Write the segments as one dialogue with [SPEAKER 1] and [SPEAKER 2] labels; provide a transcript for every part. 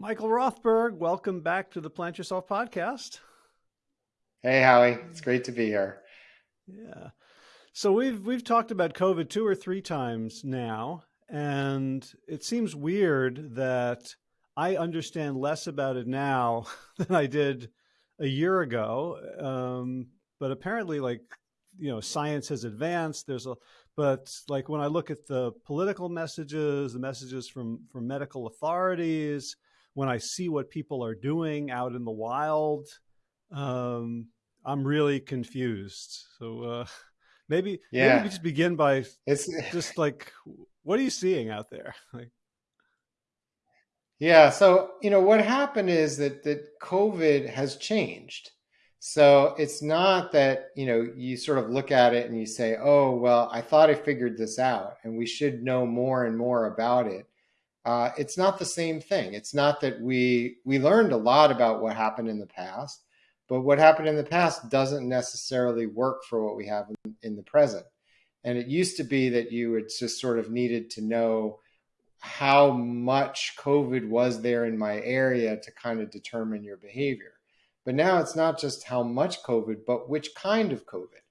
[SPEAKER 1] Michael Rothberg, welcome back to the Plant Yourself podcast.
[SPEAKER 2] Hey, Howie. It's great to be here.
[SPEAKER 1] Yeah. So we've we've talked about COVID two or three times now, and it seems weird that I understand less about it now than I did a year ago. Um, but apparently, like you know, science has advanced. There's a but like when I look at the political messages, the messages from from medical authorities, when I see what people are doing out in the wild, um, I'm really confused. So uh, maybe yeah. maybe just begin by it's just like what are you seeing out there? Like,
[SPEAKER 2] yeah, so you know what happened is that that COVID has changed. So it's not that, you know, you sort of look at it and you say, oh, well, I thought I figured this out and we should know more and more about it. Uh, it's not the same thing. It's not that we we learned a lot about what happened in the past, but what happened in the past doesn't necessarily work for what we have in, in the present. And it used to be that you would just sort of needed to know how much COVID was there in my area to kind of determine your behavior. But now it's not just how much COVID, but which kind of COVID,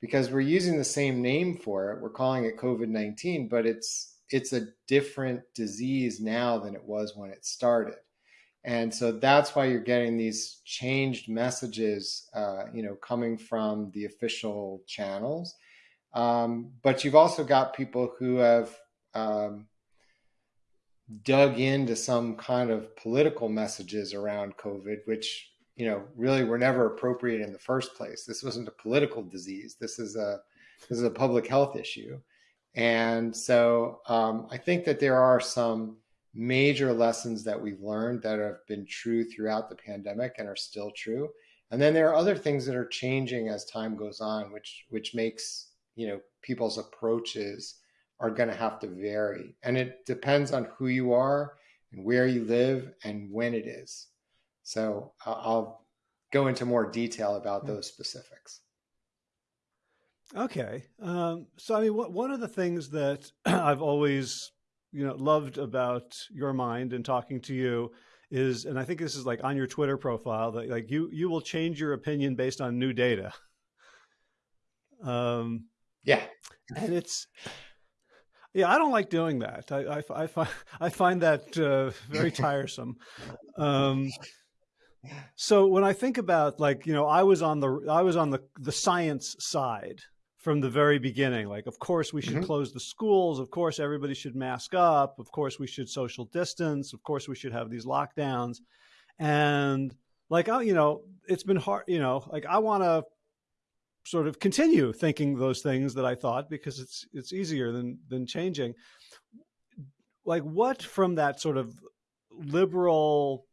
[SPEAKER 2] because we're using the same name for it. We're calling it COVID 19, but it's it's a different disease now than it was when it started. And so that's why you're getting these changed messages, uh, you know, coming from the official channels. Um, but you've also got people who have um, dug into some kind of political messages around COVID, which you know really were never appropriate in the first place. This wasn't a political disease. This is a this is a public health issue, and so um, I think that there are some major lessons that we've learned that have been true throughout the pandemic and are still true. And then there are other things that are changing as time goes on, which which makes you know people's approaches are going to have to vary, and it depends on who you are and where you live and when it is. So I'll go into more detail about those specifics.
[SPEAKER 1] Okay. Um, so, I mean, one of the things that I've always, you know, loved about your mind and talking to you is, and I think this is like on your Twitter profile that like you, you will change your opinion based on new data.
[SPEAKER 2] Um, yeah.
[SPEAKER 1] And it's, yeah, I don't like doing that. I, I, I find, I find that uh, very tiresome. Um, so when I think about like, you know, I was on the I was on the the science side from the very beginning. Like, of course we should mm -hmm. close the schools. Of course everybody should mask up. Of course we should social distance. Of course we should have these lockdowns. And like, I, you know, it's been hard, you know, like I want to sort of continue thinking those things that I thought because it's it's easier than than changing. Like what from that sort of liberal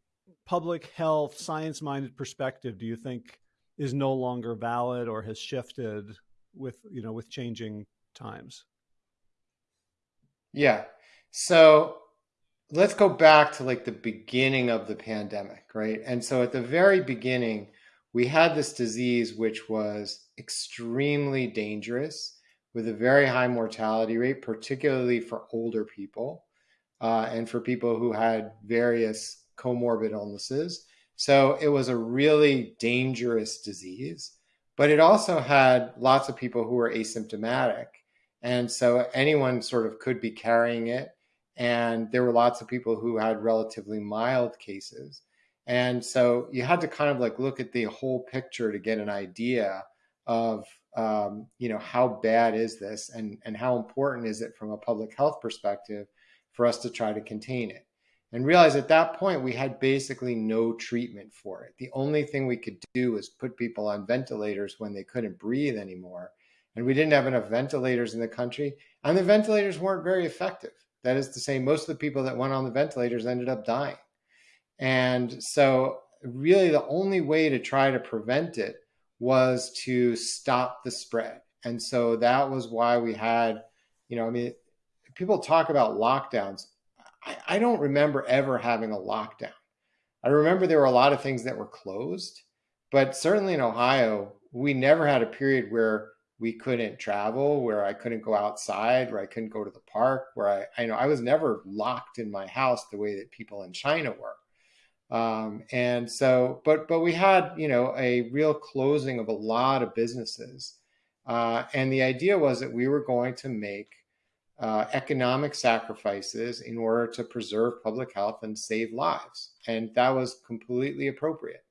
[SPEAKER 1] public health, science minded perspective do you think is no longer valid or has shifted with, you know, with changing times?
[SPEAKER 2] Yeah. So let's go back to like the beginning of the pandemic, right? And so at the very beginning, we had this disease which was extremely dangerous with a very high mortality rate, particularly for older people uh, and for people who had various comorbid illnesses. So it was a really dangerous disease, but it also had lots of people who were asymptomatic. And so anyone sort of could be carrying it. And there were lots of people who had relatively mild cases. And so you had to kind of like look at the whole picture to get an idea of, um, you know, how bad is this and, and how important is it from a public health perspective for us to try to contain it and realize at that point we had basically no treatment for it. The only thing we could do was put people on ventilators when they couldn't breathe anymore. And we didn't have enough ventilators in the country, and the ventilators weren't very effective. That is to say, most of the people that went on the ventilators ended up dying. And so, really, the only way to try to prevent it was to stop the spread. And so that was why we had, you know, I mean, people talk about lockdowns I, I don't remember ever having a lockdown. I remember there were a lot of things that were closed, but certainly in Ohio, we never had a period where we couldn't travel, where I couldn't go outside, where I couldn't go to the park, where I, I know I was never locked in my house the way that people in China were. Um, and so, but but we had you know a real closing of a lot of businesses, uh, and the idea was that we were going to make uh, economic sacrifices in order to preserve public health and save lives, and that was completely appropriate.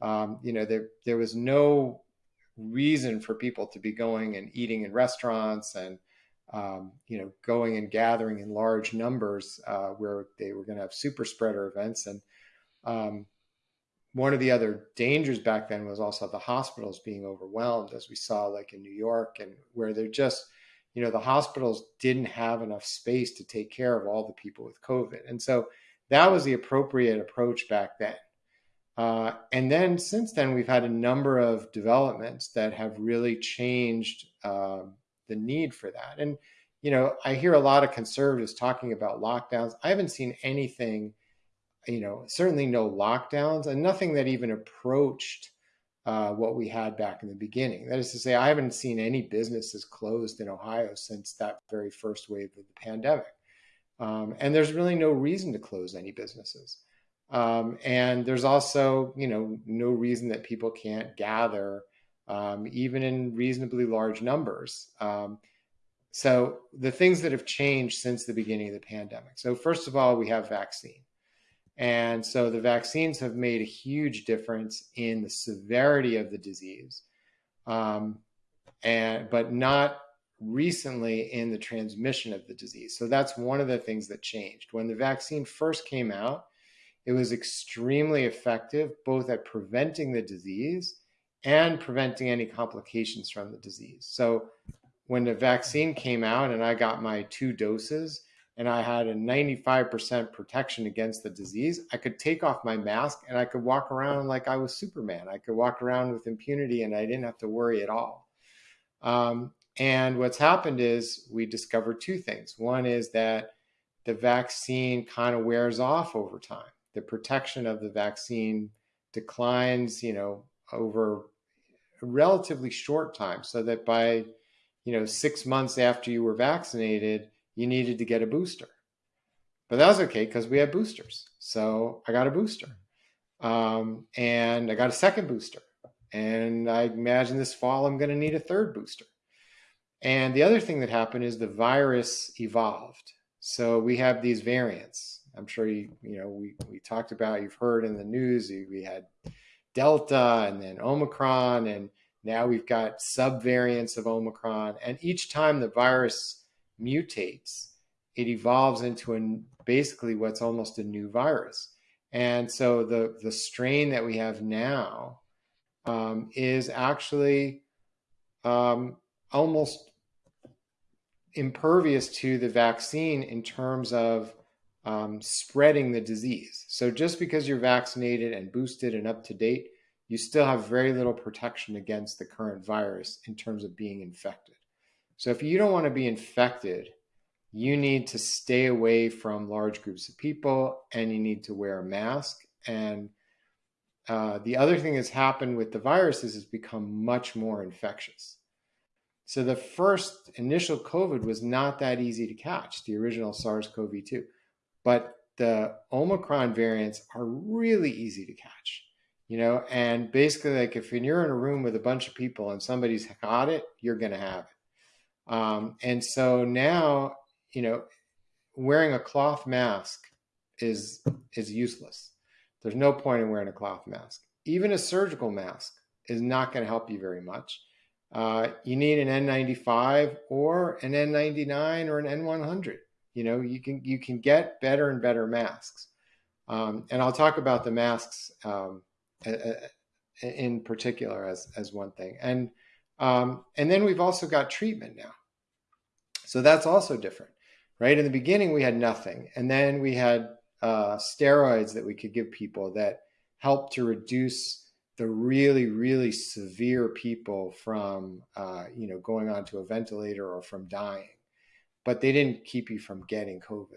[SPEAKER 2] Um, you know, there there was no reason for people to be going and eating in restaurants and um, you know going and gathering in large numbers uh, where they were going to have super spreader events and um, one of the other dangers back then was also the hospitals being overwhelmed, as we saw like in New York, and where they're just, you know, the hospitals didn't have enough space to take care of all the people with COVID. And so that was the appropriate approach back then. Uh, and then since then, we've had a number of developments that have really changed uh, the need for that. And, you know, I hear a lot of conservatives talking about lockdowns. I haven't seen anything you know, certainly no lockdowns and nothing that even approached uh, what we had back in the beginning. That is to say, I haven't seen any businesses closed in Ohio since that very first wave of the pandemic. Um, and there's really no reason to close any businesses. Um, and there's also, you know, no reason that people can't gather, um, even in reasonably large numbers. Um, so the things that have changed since the beginning of the pandemic. So first of all, we have vaccine. And so the vaccines have made a huge difference in the severity of the disease, um, and but not recently in the transmission of the disease. So that's one of the things that changed. When the vaccine first came out, it was extremely effective both at preventing the disease and preventing any complications from the disease. So when the vaccine came out and I got my two doses, and I had a 95% protection against the disease, I could take off my mask and I could walk around like I was Superman. I could walk around with impunity and I didn't have to worry at all. Um, and what's happened is we discovered two things. One is that the vaccine kind of wears off over time. The protection of the vaccine declines, you know, over a relatively short time, so that by, you know, six months after you were vaccinated, you needed to get a booster. But that was okay because we had boosters. So I got a booster. Um, and I got a second booster. And I imagine this fall I'm going to need a third booster. And the other thing that happened is the virus evolved. So we have these variants. I'm sure you, you know, we, we talked about, you've heard in the news, we had Delta and then Omicron, and now we've got subvariants of Omicron. And each time the virus mutates, it evolves into a, basically what's almost a new virus. And so the, the strain that we have now um, is actually um, almost impervious to the vaccine in terms of um, spreading the disease. So just because you're vaccinated and boosted and up to date, you still have very little protection against the current virus in terms of being infected. So if you don't want to be infected, you need to stay away from large groups of people and you need to wear a mask. And uh, the other thing that's happened with the virus is it's become much more infectious. So the first initial COVID was not that easy to catch, the original SARS-CoV-2. But the Omicron variants are really easy to catch, you know, and basically like if you're in a room with a bunch of people and somebody's got it, you're going to have it. Um, and so now, you know, wearing a cloth mask is is useless. There's no point in wearing a cloth mask. Even a surgical mask is not going to help you very much. Uh, you need an N95 or an N99 or an N100. You know, you can you can get better and better masks. Um, and I'll talk about the masks um, in particular as as one thing. And um, and then we've also got treatment now. So that's also different, right? In the beginning, we had nothing. And then we had uh, steroids that we could give people that helped to reduce the really, really severe people from, uh, you know, going onto a ventilator or from dying. But they didn't keep you from getting COVID.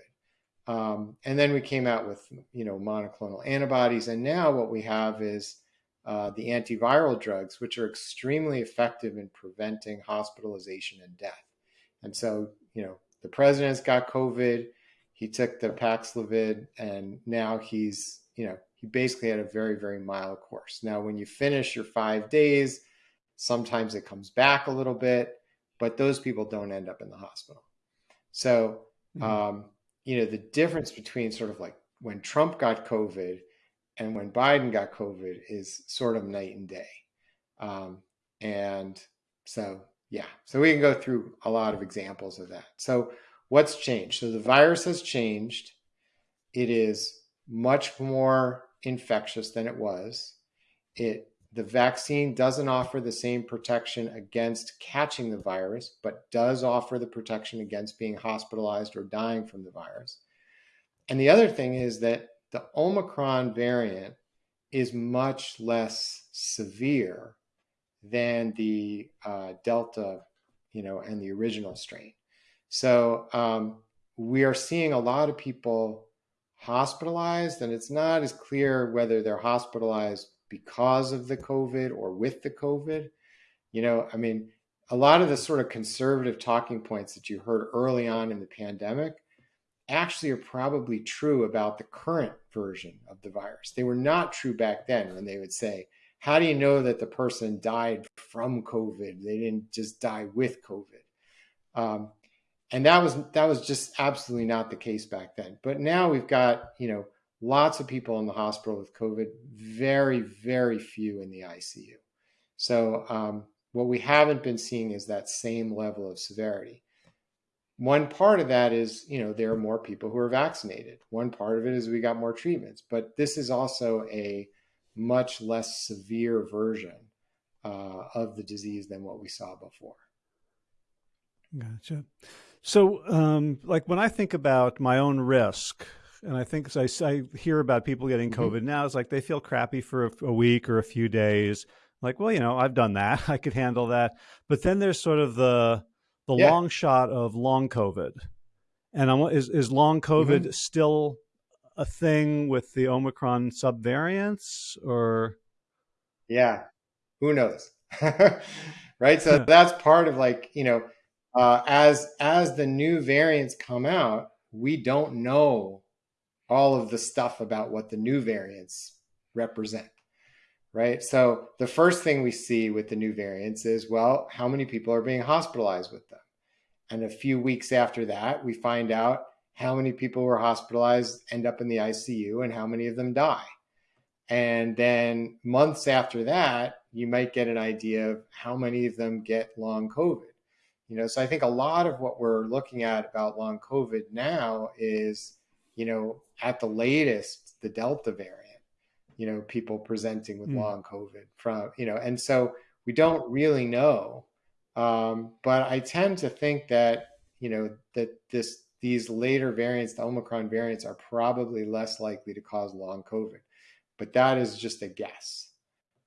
[SPEAKER 2] Um, and then we came out with, you know, monoclonal antibodies. And now what we have is uh, the antiviral drugs, which are extremely effective in preventing hospitalization and death. And so, you know, the president's got COVID. He took the Paxlovid, and now he's, you know, he basically had a very, very mild course. Now, when you finish your five days, sometimes it comes back a little bit, but those people don't end up in the hospital. So, mm-hmm. um, you know, the difference between sort of like when Trump got COVID and when Biden got COVID is sort of night and day. Um, and so, yeah, so we can go through a lot of examples of that. So, what's changed? So, the virus has changed. It is much more infectious than it was. It the vaccine doesn't offer the same protection against catching the virus, but does offer the protection against being hospitalized or dying from the virus. And the other thing is that the Omicron variant is much less severe than the uh, Delta, you know, and the original strain. So um, we are seeing a lot of people hospitalized, and it's not as clear whether they're hospitalized because of the COVID or with the COVID. You know, I mean, a lot of the sort of conservative talking points that you heard early on in the pandemic actually are probably true about the current version of the virus. They were not true back then when they would say, How do you know that the person died from COVID? They didn't just die with COVID. Um, and that was that was just absolutely not the case back then. But now we've got you know lots of people in the hospital with COVID, very very few in the ICU. So um, what we haven't been seeing is that same level of severity. One part of that is you know there are more people who are vaccinated. One part of it is we got more treatments, but this is also a much less severe version uh, of the disease than what we saw before.
[SPEAKER 1] Gotcha. So, um, like when I think about my own risk, and I think I, I hear about people getting mm-hmm. COVID mm-hmm. now, it's like they feel crappy for a, a, week or a few days. Like, well, you know, I've done that. I could handle that. But then there's sort of the the yeah. long shot of long COVID, and I'm, is is long COVID mm-hmm. still a thing with the Omicron subvariants, or?
[SPEAKER 2] Yeah, who knows, right? So that's part of like you know uh, as as the new variants come out, we don't know all of the stuff about what the new variants represent, right? So the first thing we see with the new variants is, well, how many people are being hospitalized with them? And a few weeks after that, we find out how many people were hospitalized end up in the ICU and how many of them die. And then months after that, you might get an idea of how many of them get long COVID. You know, so I think a lot of what we're looking at about long COVID now is, you know, at the latest, the Delta variant, you know, people presenting with mm. long COVID from, you know, and so we don't really know. Um, but I tend to think that, you know, that this these later variants, the Omicron variants, are probably less likely to cause long COVID. But that is just a guess.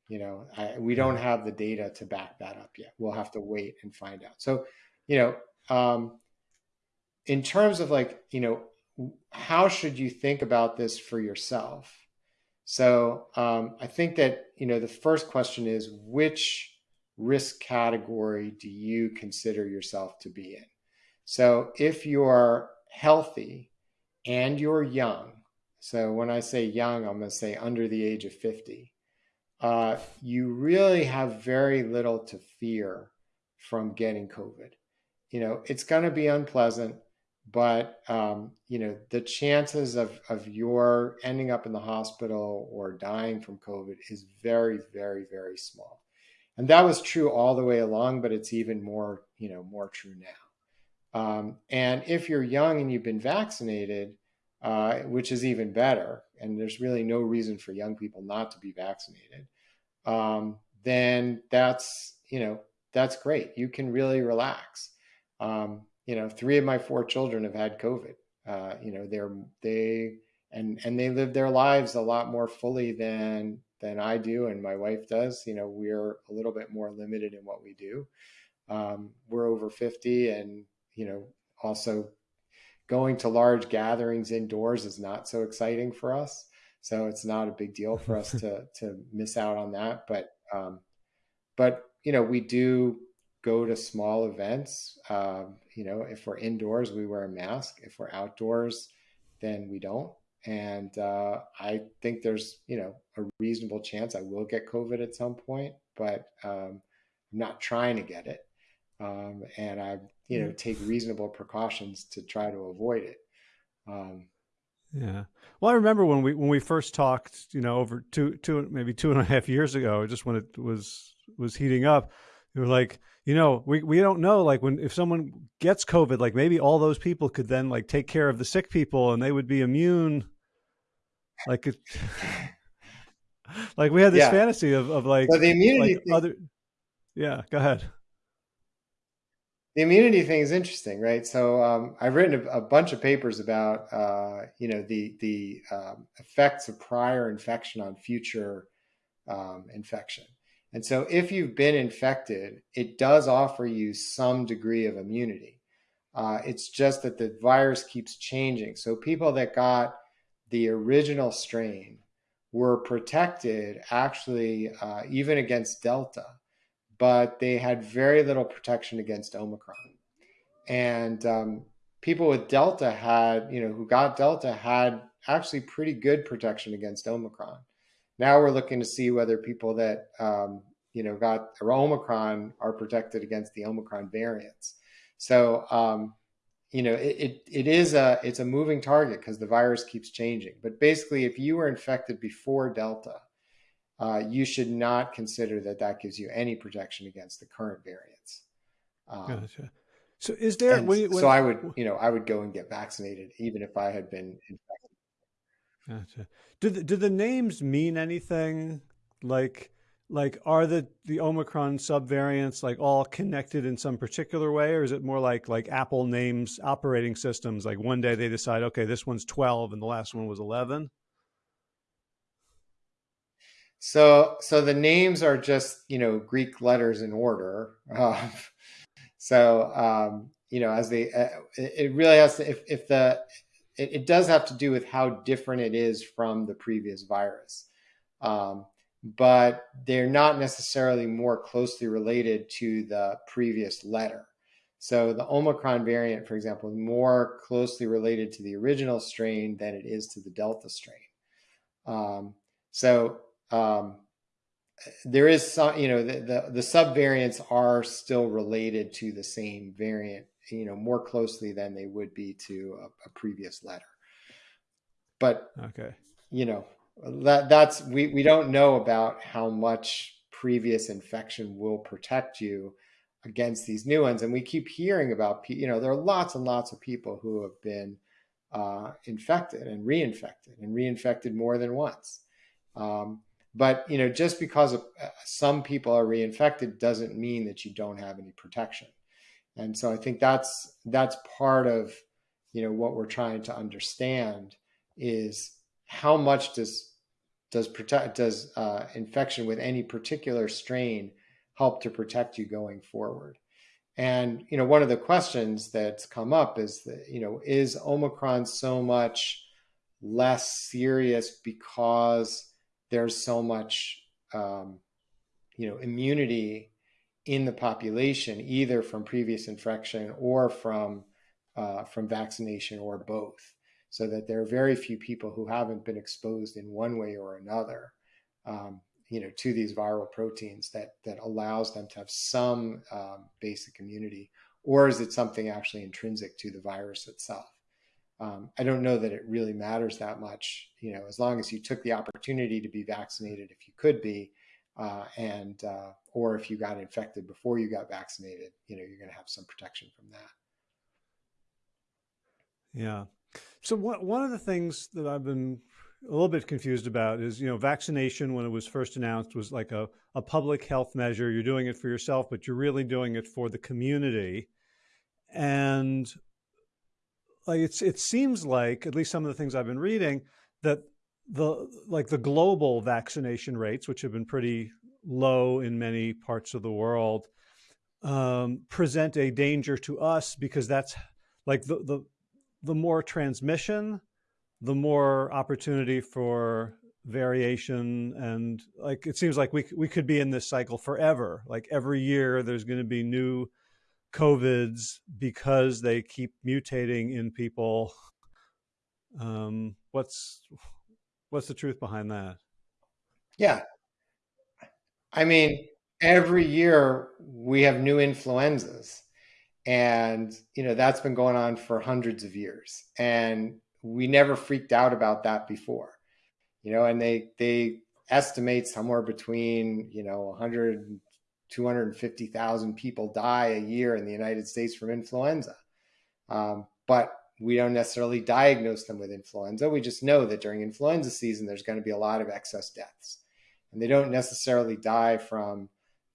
[SPEAKER 2] You know, I, we don't have the data to back that up yet. We'll have to wait and find out. So, you know, um, in terms of like, you know, how should you think about this for yourself? So um, I think that, you know, the first question is which risk category do you consider yourself to be in? So if you're healthy and you're young, so when I say young, I'm going to say under the age of 50, uh, you really have very little to fear from getting COVID. You know, it's going to be unpleasant, but um, you know the chances of of your ending up in the hospital or dying from COVID is very, very, very small. And that was true all the way along, but it's even more, you know, more true now. Um, and if you're young and you've been vaccinated, uh, which is even better, and there's really no reason for young people not to be vaccinated, um, then that's you know that's great. You can really relax. Um, you know, three of my four children have had COVID. Uh, you know, they're they and and they live their lives a lot more fully than than I do and my wife does. You know, we're a little bit more limited in what we do. Um, we're over 50 and, you know, also going to large gatherings indoors is not so exciting for us. So it's not a big deal for us to to miss out on that. But um, but you know, we do go to small events. Um, you know, if we're indoors, we wear a mask. If we're outdoors, then we don't. and uh, I think there's you know a reasonable chance I will get COVID at some point, but um, I'm not trying to get it, um, and I you know take reasonable precautions to try to avoid it. Um,
[SPEAKER 1] yeah. Well, I remember when we when we first talked, you know, over two two maybe two and a half years ago, just when it was was heating up, you were like, you know, we we don't know, like when if someone gets COVID, like maybe all those people could then like take care of the sick people and they would be immune. Like it, like we had this yeah. fantasy of of like,
[SPEAKER 2] so the immunity
[SPEAKER 1] like other. Yeah, go ahead
[SPEAKER 2] the immunity thing is interesting, right? So um, I've written a, a, bunch of papers about uh, you know the the um, effects of prior infection on future um, infection. And so if you've been infected, it does offer you some degree of immunity. Uh, it's just that the virus keeps changing. So people that got the original strain were protected actually uh, even against Delta but they had very little protection against Omicron. And um, people with Delta had, you know, who got Delta had actually pretty good protection against Omicron. Now we're looking to see whether people that, um, you know, got Omicron are protected against the Omicron variants. So, um, you know, it, it, it is a, it's a moving target because the virus keeps changing. But basically, if you were infected before Delta, uh, you should not consider that that gives you any protection against the current variants.
[SPEAKER 1] Um, gotcha. So is there?
[SPEAKER 2] When, when, so I would, you know, I would go and get vaccinated even if I had been infected.
[SPEAKER 1] Gotcha. Do the, do the names mean anything? Like, like are the the Omicron subvariants like all connected in some particular way, or is it more like like Apple names operating systems? Like one day they decide, okay, this one's twelve and the last one was eleven.
[SPEAKER 2] So, so the names are just you know Greek letters in order. Um, so, um, you know, as they, uh, it, really has to. If, if the, it, it, does have to do with how different it is from the previous virus, um, but they're not necessarily more closely related to the previous letter. So the Omicron variant, for example, is more closely related to the original strain than it is to the Delta strain. Um, so um, there is some, you know, the, the, the subvariants are still related to the same variant, you know, more closely than they would be to a, a previous letter. But
[SPEAKER 1] okay,
[SPEAKER 2] you know, that that's we we don't know about how much previous infection will protect you against these new ones, and we keep hearing about, you know, there are lots and lots of people who have been uh, infected and reinfected and reinfected more than once. Um, but you know, just because of, uh, some people are reinfected doesn't mean that you don't have any protection. And so I think that's that's part of you know what we're trying to understand is how much does does protect does uh, infection with any particular strain help to protect you going forward. And you know, one of the questions that's come up is that you know, is Omicron so much less serious because there's so much um, you know immunity in the population either from previous infection or from uh, from vaccination or both so that there are very few people who haven't been exposed in one way or another um, you know to these viral proteins that that allows them to have some um, basic immunity or is it something actually intrinsic to the virus itself um, I don't know that it really matters that much. You know, as long as you took the opportunity to be vaccinated, if you could be, uh, and uh, or if you got infected before you got vaccinated, you know, you're going to have some protection from that.
[SPEAKER 1] Yeah. So one one of the things that I've been a little bit confused about is, you know, vaccination when it was first announced was like a, a public health measure. You're doing it for yourself, but you're really doing it for the community. And like it's it seems like at least some of the things I've been reading that the like the global vaccination rates, which have been pretty low in many parts of the world, um, present a danger to us because that's like the the the more transmission, the more opportunity for variation and like it seems like we we could be in this cycle forever. Like every year there's going to be new COVIDs because they keep mutating in people. Um, what's what's the truth behind that?
[SPEAKER 2] Yeah. I mean, every year we have new influenzas. And, you know, that's been going on for hundreds of years. And we never freaked out about that before. You know, and they they estimate somewhere between, you know, 100 250,000 people die a year in the United States from influenza. Um, but we don't necessarily diagnose them with influenza. We just know that during influenza season, there's going to be a lot of excess deaths. And they don't necessarily die from,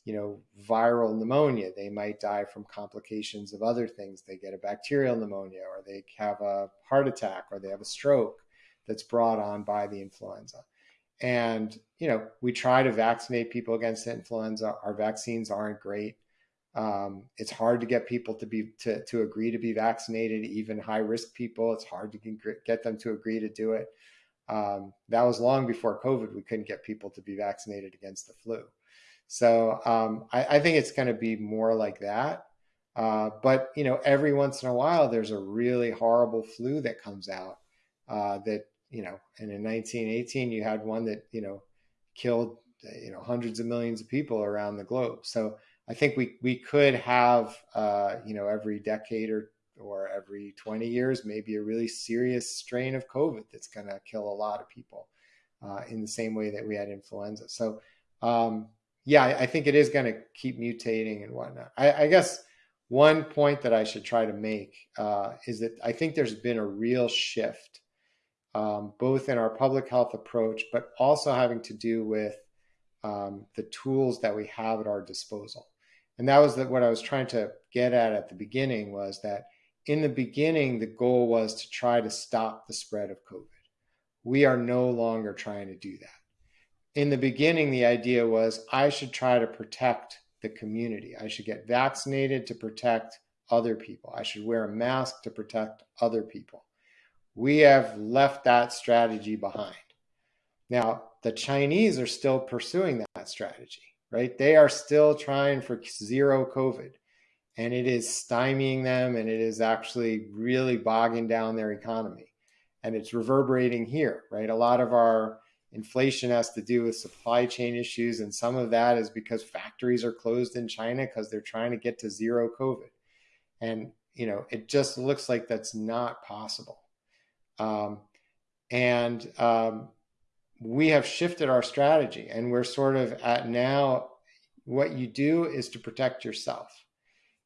[SPEAKER 2] you know, viral pneumonia. They might die from complications of other things. They get a bacterial pneumonia, or they have a heart attack, or they have a stroke that's brought on by the influenza. And, you know, we try to vaccinate people against influenza. Our vaccines aren't great. Um, it's hard to get people to be to, to agree to be vaccinated, even high risk people. It's hard to get them to agree to do it. Um, that was long before COVID. We couldn't get people to be vaccinated against the flu. So um, I, I, think it's going to be more like that. Uh, but you know, every once in a while, there's a really horrible flu that comes out uh, that you know, and in 1918 you had one that, you know, killed, you know, hundreds of millions of people around the globe. So I think we, we could have, uh, you know, every decade or, or every 20 years, maybe a really serious strain of COVID that's going to kill a lot of people uh, in the same way that we had influenza. So, um, yeah, I, I, think it is going to keep mutating and whatnot. I, I, guess one point that I should try to make uh, is that I think there's been a real shift um, both in our public health approach, but also having to do with um, the tools that we have at our disposal. And that was the, what I was trying to get at at the beginning was that in the beginning, the goal was to try to stop the spread of COVID. We are no longer trying to do that. In the beginning, the idea was I should try to protect the community. I should get vaccinated to protect other people. I should wear a mask to protect other people we have left that strategy behind. Now, the Chinese are still pursuing that strategy, right? They are still trying for zero COVID, and it is stymieing them and it is actually really bogging down their economy. And it's reverberating here, right? A lot of our inflation has to do with supply chain issues, and some of that is because factories are closed in China because they're trying to get to zero COVID. And, you know, it just looks like that's not possible. Um, and um, we have shifted our strategy and we're sort of at now what you do is to protect yourself.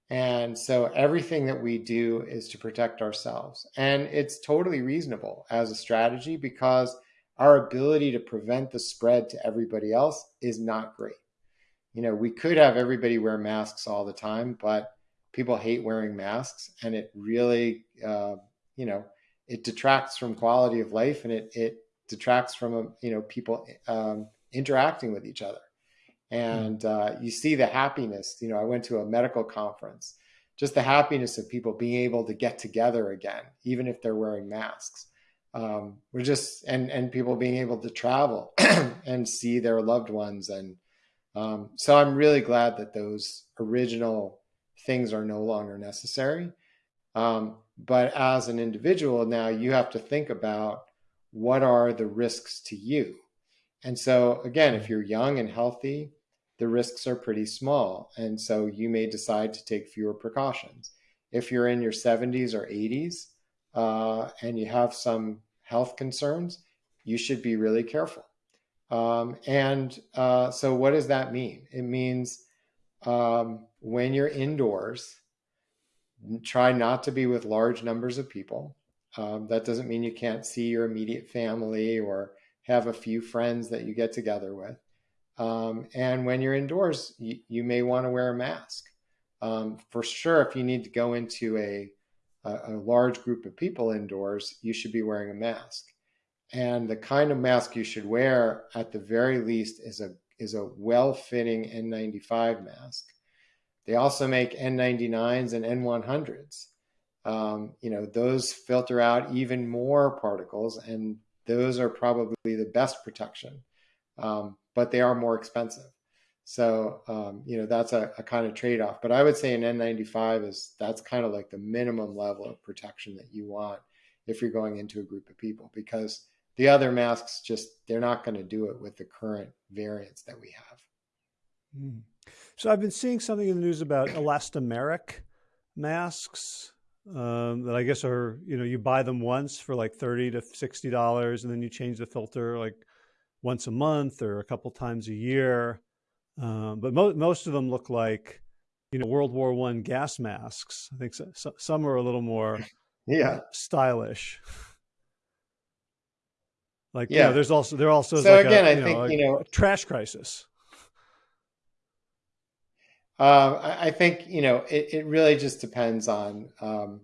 [SPEAKER 2] And so everything that we do is to protect ourselves. And it's totally reasonable as a strategy because our ability to prevent the spread to everybody else is not great. You know, we could have everybody wear masks all the time, but people hate wearing masks and it really, uh, you know, it detracts from quality of life and it it detracts from um, you know people um, interacting with each other and uh, you see the happiness you know i went to a medical conference just the happiness of people being able to get together again even if they're wearing masks. Um, we're just and and people being able to travel and see their loved ones. And um, so i'm really glad that those original things are no longer necessary. Um, but as an individual, now you have to think about what are the risks to you. And so, again, if you're young and healthy, the risks are pretty small. And so you may decide to take fewer precautions. If you're in your 70s or 80s uh, and you have some health concerns, you should be really careful. Um, and uh, so, what does that mean? It means um, when you're indoors, try not to be with large numbers of people. Um, that doesn't mean you can't see your immediate family or have a few friends that you get together with. Um, and when you're indoors, you, you may want to wear a mask. Um, for sure, if you need to go into a, a, a large group of people indoors, you should be wearing a mask. And the kind of mask you should wear, at the very least, is a is a well-fitting N95 mask they also make N99s and N100s. Um, you know, those filter out even more particles, and those are probably the best protection, um, but they are more expensive. So, um, you know, that's a, a kind of trade off. But I would say an N95 is that's kind of like the minimum level of protection that you want if you're going into a group of people because the other masks just they're not going to do it with the current variants that we have.
[SPEAKER 1] Mm. So I've been seeing something in the news about elastomeric masks um, that I guess are you know you buy them once for like thirty to sixty dollars, and then you change the filter like once a month or a couple times a year. Um, but mo most of them look like you know World War One gas masks. I think so, so, some are a little more
[SPEAKER 2] yeah
[SPEAKER 1] stylish. Like yeah, you know, there's also there also
[SPEAKER 2] so
[SPEAKER 1] like
[SPEAKER 2] again
[SPEAKER 1] a,
[SPEAKER 2] I think know, you know
[SPEAKER 1] trash crisis.
[SPEAKER 2] Uh, I think you know it, it really just depends on um,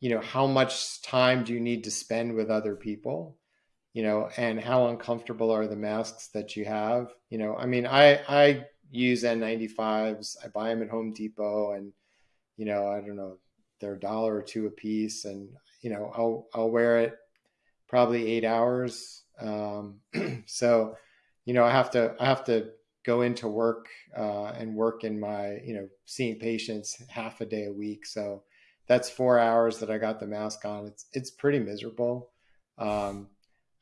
[SPEAKER 2] you know how much time do you need to spend with other people, you know, and how uncomfortable are the masks that you have. You know, I mean, I I use N95s. I buy them at Home Depot, and you know, I don't know, they're a dollar or two a piece, and you know, I'll I'll wear it probably eight hours. Um, so, you know, I have to I have to go into work uh, and work in my you know seeing patients half a day a week. So that's four hours that I got the mask on. It's it's pretty miserable. Um,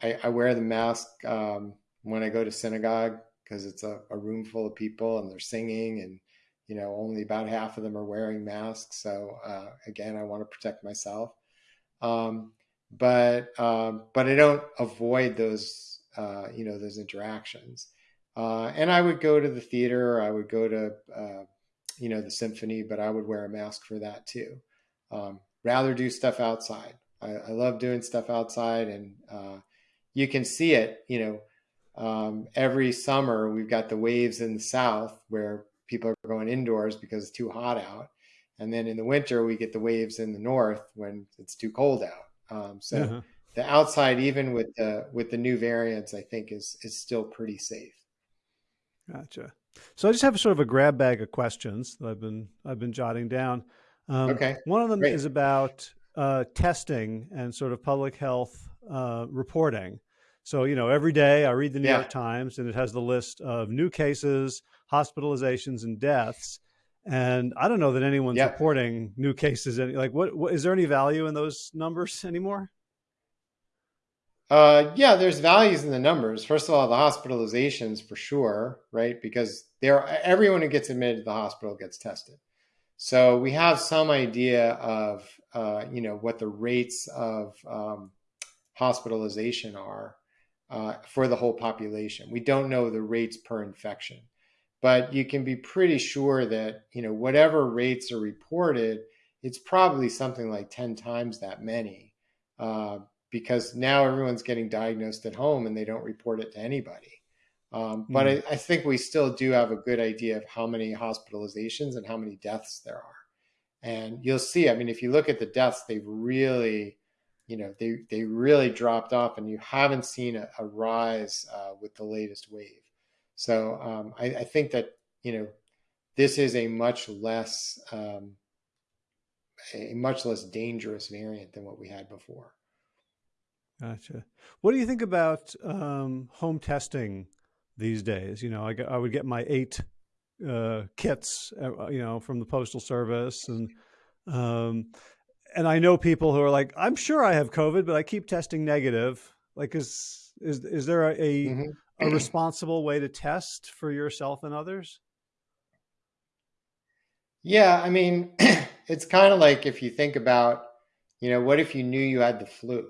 [SPEAKER 2] I, I, wear the mask um, when I go to synagogue because it's a, a, room full of people and they're singing and you know only about half of them are wearing masks. So uh, again, I want to protect myself. Um, but um, but I don't avoid those uh, you know those interactions. Uh, and I would go to the theater. I would go to, uh, you know, the symphony, but I would wear a mask for that too. Um, rather do stuff outside. I, I, love doing stuff outside, and uh, you can see it. You know, um, every summer we've got the waves in the south where people are going indoors because it's too hot out, and then in the winter we get the waves in the north when it's too cold out. Um, so. Uh-huh. The outside, even with the with the new variants, I think is is still pretty safe.
[SPEAKER 1] Gotcha. So I just have sort of a grab bag of questions that I've been I've been jotting down.
[SPEAKER 2] Um, okay.
[SPEAKER 1] One of them
[SPEAKER 2] Great.
[SPEAKER 1] is about uh, testing and sort of public health uh, reporting. So you know, every day I read the New yeah. York Times and it has the list of new cases, hospitalizations, and deaths. And I don't know that anyone's yep. reporting new cases. Any like, what, what is there any value in those numbers anymore?
[SPEAKER 2] Uh, yeah, there's values in the numbers. First of all, the hospitalizations for sure, right? Because there, everyone who gets admitted to the hospital gets tested. So we have some idea of, uh, you know, what the rates of um, hospitalization are uh, for the whole population. We don't know the rates per infection, but you can be pretty sure that, you know, whatever rates are reported, it's probably something like 10 times that many. Uh, because now everyone's getting diagnosed at home and they don't report it to anybody. Um, but mm. I, I, think we still do have a good idea of how many hospitalizations and how many deaths there are. And you'll see, I mean, if you look at the deaths, they've really, you know, they, they really dropped off and you haven't seen a, a rise uh, with the latest wave. So um, I, I, think that, you know, this is a much less, um, a much less dangerous variant than what we had before.
[SPEAKER 1] Gotcha. What do you think about um, home testing these days? You know, I, I would get my eight uh, kits, uh, you know, from the postal service, and um, and I know people who are like, I'm sure I have COVID, but I keep testing negative. Like, is is is there a a, mm -hmm. a responsible way to test for yourself and others?
[SPEAKER 2] Yeah, I mean, it's kind of like if you think about, you know, what if you knew you had the flu?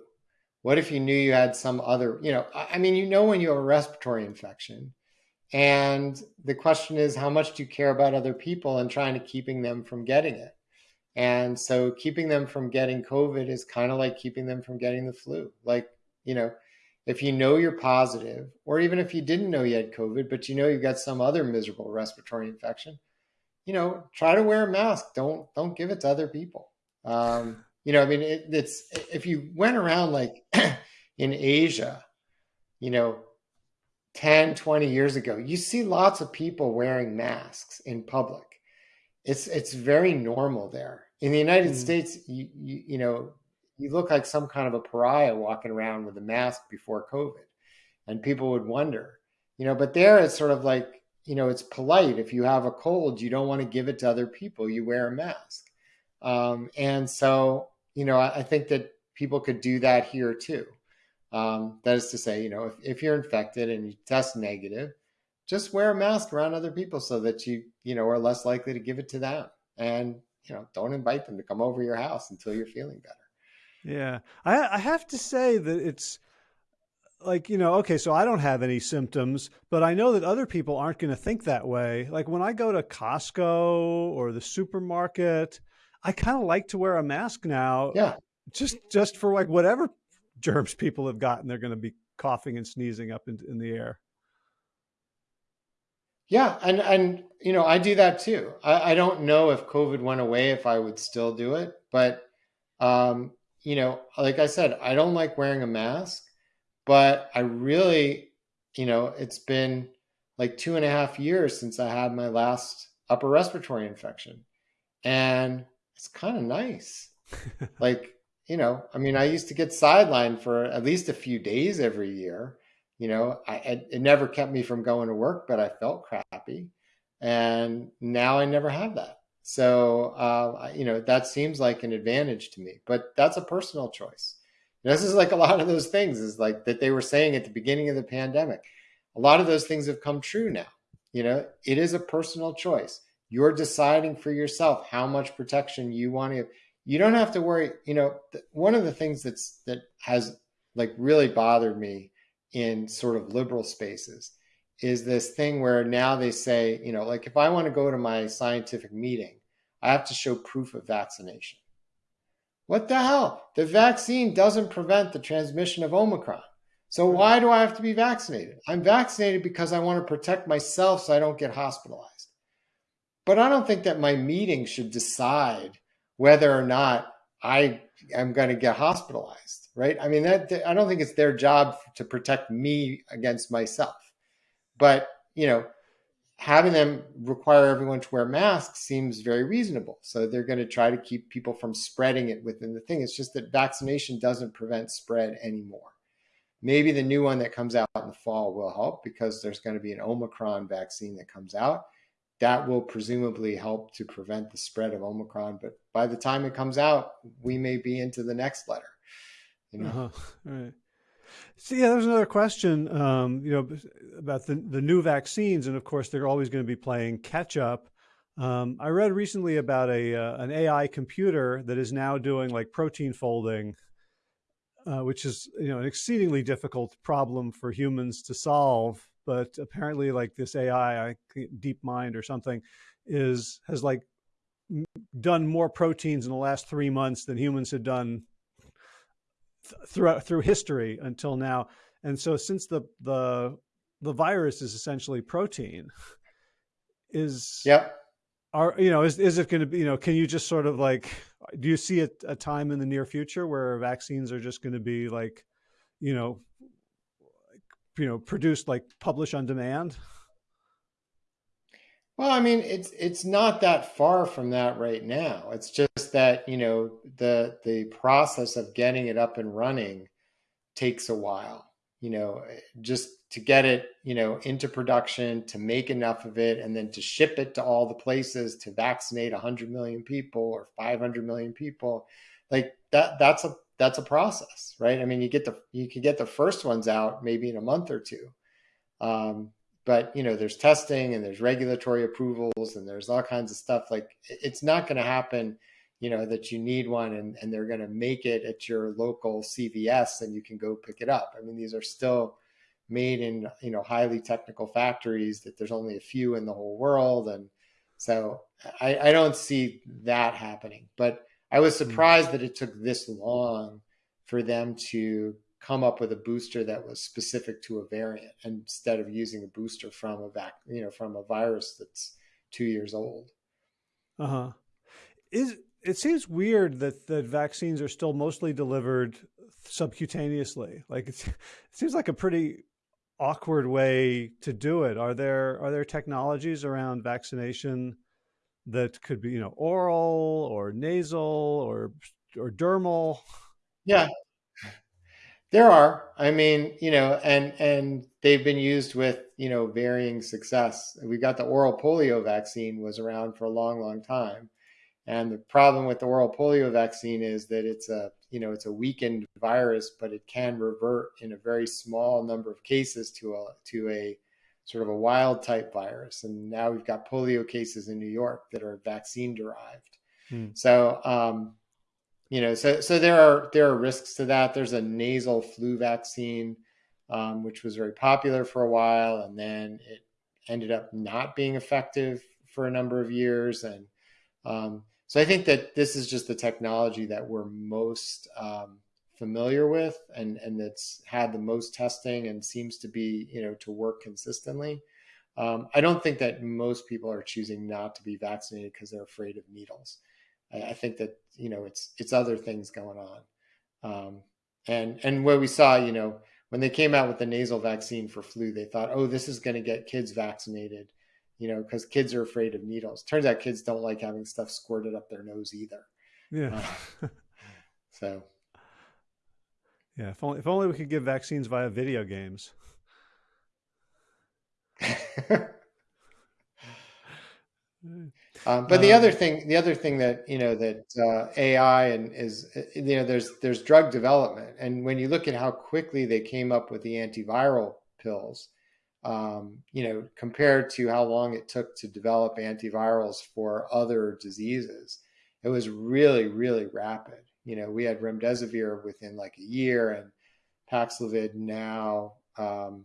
[SPEAKER 2] What if you knew you had some other, you know, I mean, you know, when you have a respiratory infection, and the question is, how much do you care about other people and trying to keeping them from getting it? And so keeping them from getting COVID is kind of like keeping them from getting the flu. Like, you know, if you know you're positive, or even if you didn't know you had COVID, but you know you've got some other miserable respiratory infection, you know, try to wear a mask. Don't don't give it to other people. Um, you know, I mean, it, it's if you went around like in Asia, you know, 10, 20 years ago, you see lots of people wearing masks in public. It's it's very normal there. In the United mm. States, you, you you know, you look like some kind of a pariah walking around with a mask before COVID. And people would wonder, you know, but there it's sort of like, you know, it's polite. If you have a cold, you don't want to give it to other people. You wear a mask. Um, and so you know, I, I think that people could do that here too. Um, that is to say, you know, if, if you're infected and you test negative, just wear a mask around other people so that you, you know, are less likely to give it to them. And, you know, don't invite them to come over your house until you're feeling better.
[SPEAKER 1] Yeah. I, I have to say that it's like, you know, okay, so I don't have any symptoms, but I know that other people aren't going to think that way. Like when I go to Costco or the supermarket, I kind of like to wear a mask now.
[SPEAKER 2] Yeah.
[SPEAKER 1] Just, just for like whatever germs people have gotten, they're going to be coughing and sneezing up in, in the air.
[SPEAKER 2] Yeah, and and you know I do that too. I, I don't know if COVID went away if I would still do it, but um, you know, like I said, I don't like wearing a mask, but I really, you know, it's been like two and a half years since I had my last upper respiratory infection, and it's kind of nice. like you know, I mean, I used to get sidelined for at least a few days every year. You know, I, it never kept me from going to work, but I felt crappy. And now I never have that. So, uh, you know, that seems like an advantage to me, but that's a personal choice. this is like a lot of those things is like that they were saying at the beginning of the pandemic. A lot of those things have come true now. You know, it is a personal choice. You're deciding for yourself how much protection you want to you don't have to worry. You know, one of the things that's that has like really bothered me in sort of liberal spaces is this thing where now they say, you know, like if I want to go to my scientific meeting, I have to show proof of vaccination. What the hell? The vaccine doesn't prevent the transmission of Omicron. So why do I have to be vaccinated? I'm vaccinated because I want to protect myself so I don't get hospitalized. But I don't think that my meeting should decide whether or not I am going to get hospitalized, right? I mean, that, I don't think it's their job to protect me against myself. But, you know, having them require everyone to wear masks seems very reasonable. So they're going to try to keep people from spreading it within the thing. It's just that vaccination doesn't prevent spread anymore. Maybe the new one that comes out in the fall will help because there's going to be an Omicron vaccine that comes out that will presumably help to prevent the spread of Omicron. But by the time it comes out, we may be into the next letter.
[SPEAKER 1] You know? uh-huh. Right. So yeah, there's another question, um, you know, about the the new vaccines, and of course they're always going to be playing catch up. Um, I read recently about a uh, an AI computer that is now doing like protein folding, uh, which is you know an exceedingly difficult problem for humans to solve but apparently like this AI, DeepMind or something, is has like done more proteins in the last three months than humans had done th throughout through history until now. And so since the the the virus is essentially protein, is
[SPEAKER 2] yeah.
[SPEAKER 1] Are you know is is it going to be you know can you just sort of like do you see a, a time in the near future where vaccines are just going to be like you know you know produced like publish on demand?
[SPEAKER 2] Well, I mean, it's it's not that far from that right now. It's just that you know the the process of getting it up and running takes a while. You know, just to get it you know into production, to make enough of it, and then to ship it to all the places to vaccinate 100 million people or 500 million people, like that. That's a that's a process, right? I mean, you get the you can get the first ones out maybe in a month or two, um, but you know, there's testing and there's regulatory approvals and there's all kinds of stuff. Like it's not going to happen, you know, that you need one and and they're going to make it at your local CVS and you can go pick it up. I mean, these are still made in you know highly technical factories that there's only a few in the whole world and so I, I don't see that happening but I was hmm. surprised that it took this long for them to come up with a booster that was specific to a variant instead of using a booster from a vac, you know, from a virus that's two years old.
[SPEAKER 1] Uh huh. Is it seems weird that that vaccines are still mostly delivered subcutaneously. Like it seems like a pretty awkward way to do it. Are there are there technologies around vaccination that could be, you know, oral or nasal or or dermal?
[SPEAKER 2] Yeah. There are. I mean, you know, and and they've been used with, you know, varying success. We got the oral polio vaccine was around for a long, long time. And the problem with the oral polio vaccine is that it's a you know it's a weakened virus, but it can revert in a very small number of cases to a to a sort of a wild type virus. And now we've got polio cases in New York that are vaccine derived. Hmm. So um, you know, so so there are there are risks to that. There's a nasal flu vaccine, um, which was very popular for a while, and then it ended up not being effective for a number of years. And um, so I think that this is just the technology that we're most um, familiar with, and and that's had the most testing and seems to be you know to work consistently. Um, I don't think that most people are choosing not to be vaccinated because they're afraid of needles. I, I think that you know it's it's other things going on, um, and and where we saw you know when they came out with the nasal vaccine for flu, they thought, oh, this is going to get kids vaccinated, you know, because kids are afraid of needles. Turns out kids don't like having stuff squirted up their nose either.
[SPEAKER 1] Yeah.
[SPEAKER 2] Uh, so.
[SPEAKER 1] Yeah, if only if only we could give vaccines via video games.
[SPEAKER 2] Um, but the other um, thing, the other thing that you know that uh, AI and is you know there's there's drug development, and when you look at how quickly they came up with the antiviral pills, um, you know, compared to how long it took to develop antivirals for other diseases, it was really really rapid. You know, we had remdesivir within like a year, and Paxlovid now, um,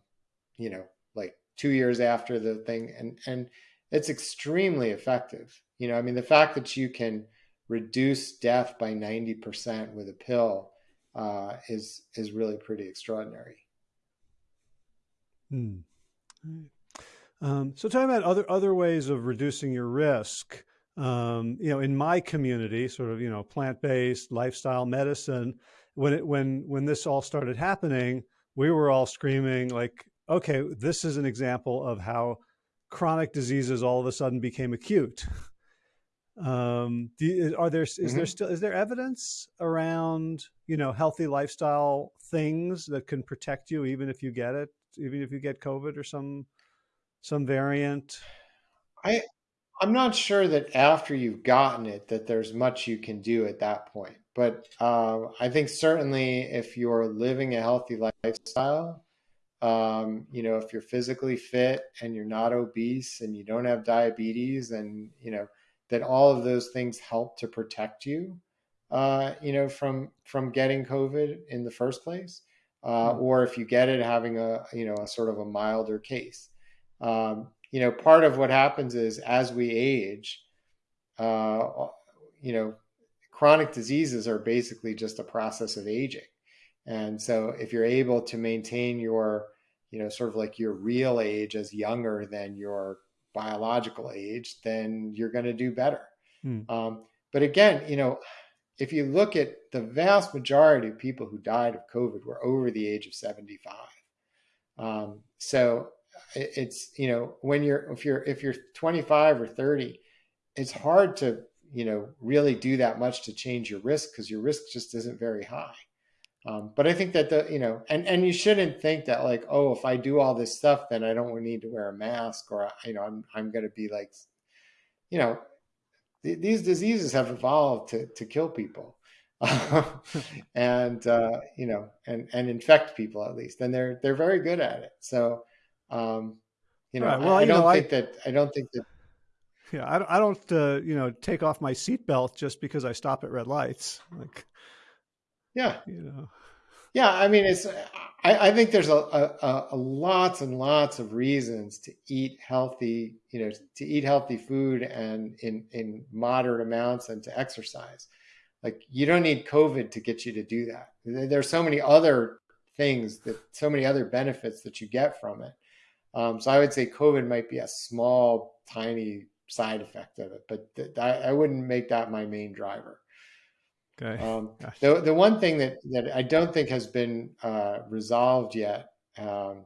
[SPEAKER 2] you know, like two years after the thing, and and it's extremely effective. You know, I mean, the fact that you can reduce death by 90% with a pill uh, is is really pretty extraordinary.
[SPEAKER 1] Hmm. Um, so, talking about other other ways of reducing your risk, um, you know, in my community, sort of, you know, plant based lifestyle medicine, when it when when this all started happening, we were all screaming like, okay, this is an example of how chronic diseases all of a sudden became acute. Um, you, are there is mm -hmm. there mm-hmm. still is there evidence around you know healthy lifestyle things that can protect you even if you get it, even if you get COVID or some some variant?
[SPEAKER 2] I I'm not sure that after you've gotten it that there's much you can do at that point. But uh, I think certainly if you're living a healthy lifestyle, um, you know, if you're physically fit and you're not obese and you don't have diabetes and, you know, that all of those things help to protect you, uh, you know, from, from getting COVID in the first place. Uh, hmm. or if you get it, having a, you know, a sort of a milder case. Um, you know, part of what happens is as we age, uh, you know, chronic diseases are basically just a process of aging. And so if you're able to maintain your you know, sort of like your real age as younger than your biological age, then you're going to do better. Hmm. Um, but again, you know, if you look at the vast majority of people who died of COVID were over the age of 75. Um, so it's, you know, when you're, if you're, if you're 25 or 30, it's hard to, you know, really do that much to change your risk because your risk just isn't very high. Um, but I think that the you know, and and you shouldn't think that like, oh, if I do all this stuff, then I don't need to wear a mask, or you know, I'm I'm going to be like, you know, th these diseases have evolved to to kill people, and uh, you know, and and infect people at least, and they're they're very good at it. So, um, you know, right. well, I, I don't know, think I... that I don't think that
[SPEAKER 1] yeah, I, I don't, uh, you know, take off my seatbelt just because I stop at red lights. Like,
[SPEAKER 2] yeah. You know. Yeah, I mean, it's. I, I think there's a, a, a, lots and lots of reasons to eat healthy. You know, to eat healthy food and in in moderate amounts and to exercise. Like you don't need COVID to get you to do that. There's so many other things that so many other benefits that you get from it. Um, so I would say COVID might be a small, tiny side effect of it, but th- I, I wouldn't make that my main driver.
[SPEAKER 1] Okay.
[SPEAKER 2] Um, the, the one thing that, that I don't think has been uh, resolved yet, um,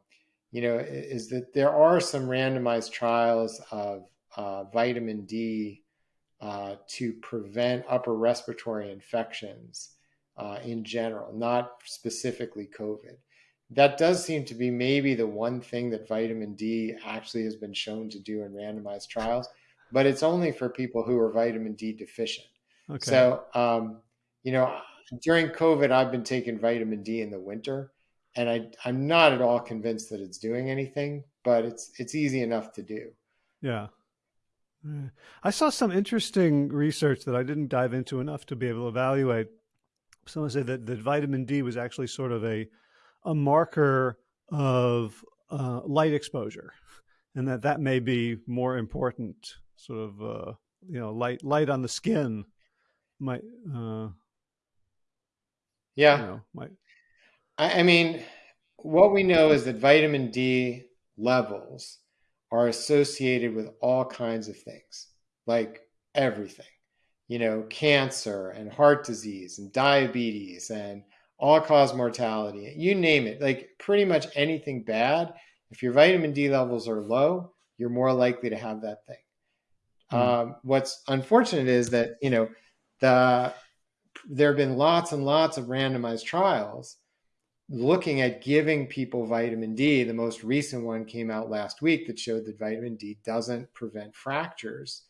[SPEAKER 2] you know, is that there are some randomized trials of uh, vitamin D uh, to prevent upper respiratory infections uh, in general, not specifically COVID. That does seem to be maybe the one thing that vitamin D actually has been shown to do in randomized trials, but it's only for people who are vitamin D deficient. Okay. So, um, you know, during COVID, I've been taking vitamin D in the winter, and I I'm not at all convinced that it's doing anything, but it's it's easy enough to do.
[SPEAKER 1] Yeah. I saw some interesting research that I didn't dive into enough to be able to evaluate. Someone said that, that vitamin D was actually sort of a a marker of uh, light exposure, and that that may be more important. Sort of, uh, you know, light light on the skin might. Uh,
[SPEAKER 2] yeah. You know, might. I, I mean, what we know is that vitamin D levels are associated with all kinds of things, like everything, you know, cancer and heart disease and diabetes and all cause mortality, you name it, like pretty much anything bad. If your vitamin D levels are low, you're more likely to have that thing. Mm. Um, what's unfortunate is that, you know, the there have been lots and lots of randomized trials looking at giving people vitamin D. The most recent one came out last week that showed that vitamin D doesn't prevent fractures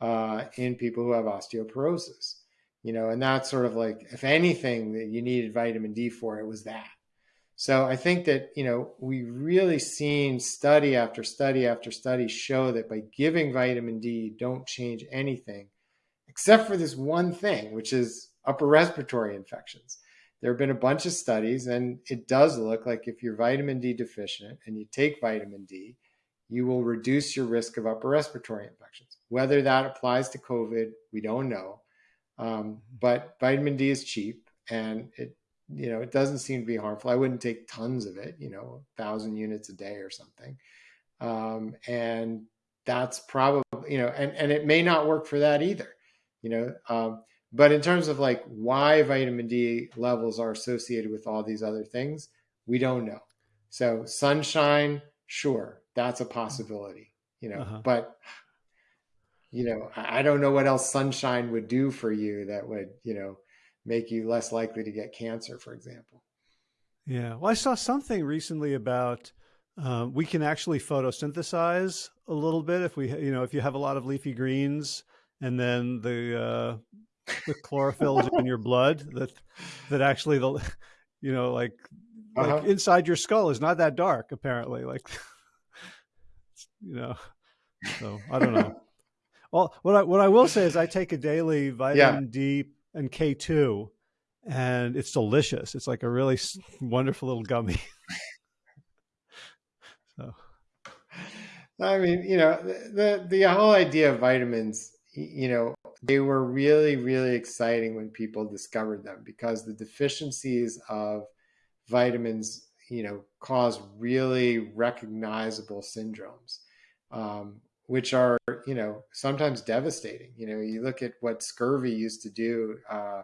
[SPEAKER 2] uh, in people who have osteoporosis. You know, and that's sort of like, if anything that you needed vitamin D for, it was that. So I think that, you know, we've really seen study after study after study show that by giving vitamin D, don't change anything except for this one thing, which is upper respiratory infections there have been a bunch of studies, and it does look like if you're vitamin D deficient and you take vitamin D, you will reduce your risk of upper respiratory infections. Whether that applies to COVID, we don't know. Um, but vitamin D is cheap, and it you know it doesn't seem to be harmful. I wouldn't take tons of it, you know, thousand units a day or something. Um, and that's probably you know, and and it may not work for that either. You know, um, but in terms of like why vitamin D levels are associated with all these other things, we don't know. So sunshine, sure, that's a possibility, you know, uh-huh. but you know, I don't know what else sunshine would do for you that would, you know, make you less likely to get cancer, for example.
[SPEAKER 1] Yeah. Well, I saw something recently about uh, we can actually photosynthesize a little bit if we, you know, if you have a lot of leafy greens and then the uh, the chlorophyll in your blood that that actually the you know like like uh-huh. inside your skull is not that dark apparently like you know so i don't know. Well what i what i will say is i take a daily vitamin yeah. d and k2 and it's delicious. It's like a really wonderful little gummy. So.
[SPEAKER 2] I mean you know the the whole idea of vitamins you know they were really, really exciting when people discovered them because the deficiencies of vitamins, you know, cause really recognizable syndromes, um, which are, you know, sometimes devastating. You know, you look at what scurvy used to do, uh,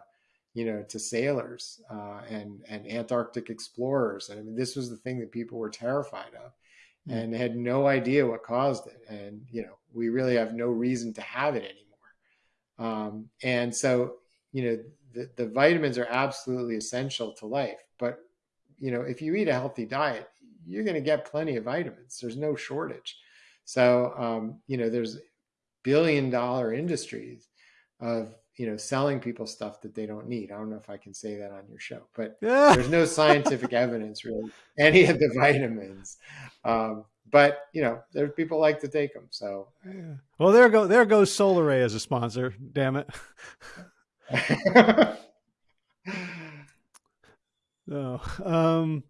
[SPEAKER 2] you know, to sailors uh, and and Antarctic explorers, and I mean, this was the thing that people were terrified of, mm. and had no idea what caused it. And you know, we really have no reason to have it anymore. Um, and so, you know, the, the vitamins are absolutely essential to life. But, you know, if you eat a healthy diet, you're going to get plenty of vitamins. There's no shortage. So, um, you know, there's billion dollar industries of, you know, selling people stuff that they don't need. I don't know if I can say that on your show, but yeah. there's no scientific evidence really any of the vitamins. Um, but you know, there's people like to take them. So,
[SPEAKER 1] yeah. well, there go there goes Solaray as a sponsor. Damn it. no. Um,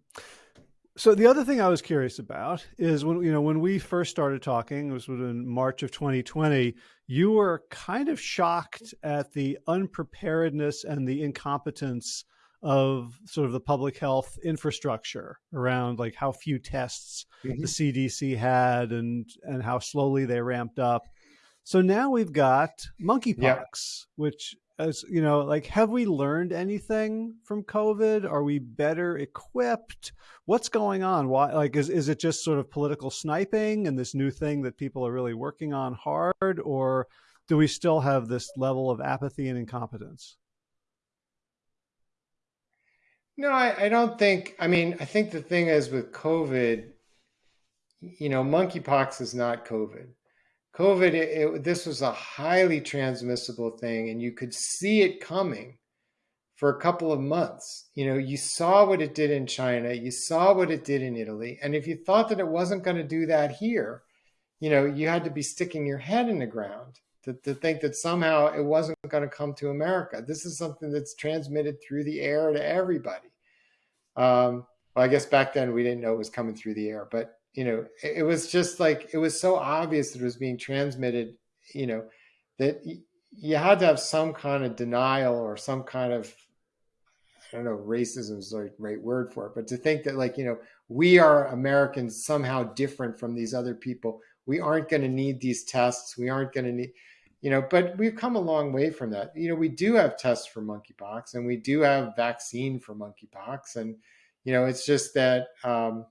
[SPEAKER 1] so the other thing I was curious about is when you know when we first started talking, it was in March of 2020. You were kind of shocked at the unpreparedness and the incompetence of sort of the public health infrastructure around like how few tests mm-hmm. the CDC had and and how slowly they ramped up. So now we've got monkeypox, yeah. which as you know, like have we learned anything from COVID? Are we better equipped? What's going on? Why like is is it just sort of political sniping and this new thing that people are really working on hard or do we still have this level of apathy and incompetence?
[SPEAKER 2] No, I, I don't think. I mean, I think the thing is with COVID, you know, monkeypox is not COVID. COVID, it, it, this was a highly transmissible thing, and you could see it coming for a couple of months. You know, you saw what it did in China, you saw what it did in Italy. And if you thought that it wasn't going to do that here, you know, you had to be sticking your head in the ground to, to think that somehow it wasn't going to come to America. This is something that's transmitted through the air to everybody. Um, well, I guess back then we didn't know it was coming through the air, but you know, it, it was just like it was so obvious that it was being transmitted. You know, that you had to have some kind of denial or some kind of I don't know, racism is the right word for it, but to think that like, you know, we are Americans somehow different from these other people. We aren't going to need these tests. We aren't going to need, you know, but we've come a long way from that. You know, we do have tests for monkeypox and we do have vaccine for monkeypox. And, you know, it's just that, um,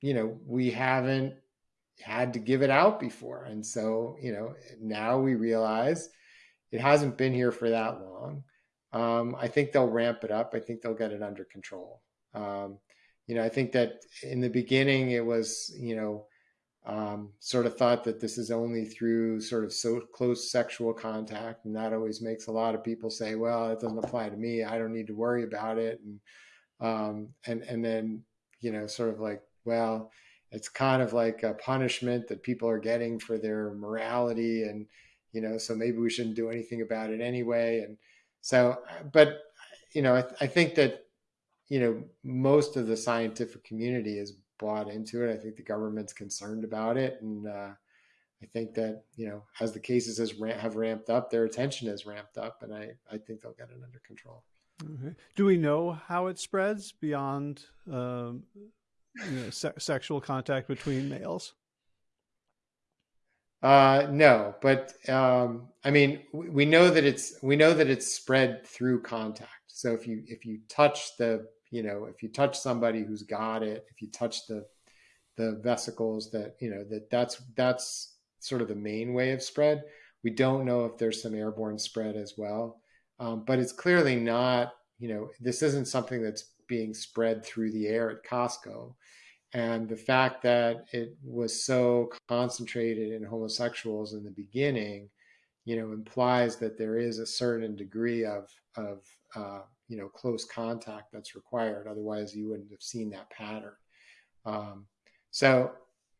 [SPEAKER 2] you know, we haven't had to give it out before. And so, you know, now we realize it hasn't been here for that long. Um, I think they'll ramp it up. I think they'll get it under control. Um, you know, I think that in the beginning it was, you know, um, sort of thought that this is only through sort of so close sexual contact, and that always makes a lot of people say, "Well, it doesn't apply to me. I don't need to worry about it." And um, and and then you know, sort of like, well, it's kind of like a punishment that people are getting for their morality, and you know, so maybe we shouldn't do anything about it anyway. And so, but you know, I, I think that you know most of the scientific community is bought into it. I think the government's concerned about it, and uh, I think that you know as the cases has have ramped up, their attention has ramped up, and I I think they'll get it under control.
[SPEAKER 1] Okay. Do we know how it spreads beyond um, you know, se sexual contact between males?
[SPEAKER 2] Uh, no, but um, I mean, we know that it's we know that it's spread through contact. So if you if you touch the you know if you touch somebody who's got it, if you touch the the vesicles that you know that that's that's sort of the main way of spread. We don't know if there's some airborne spread as well, um, but it's clearly not. You know, this isn't something that's being spread through the air at Costco. And the fact that it was so concentrated in homosexuals in the beginning, you know, implies that there is a certain degree of, of uh, you know, close contact that's required. Otherwise, you wouldn't have seen that pattern. Um, so,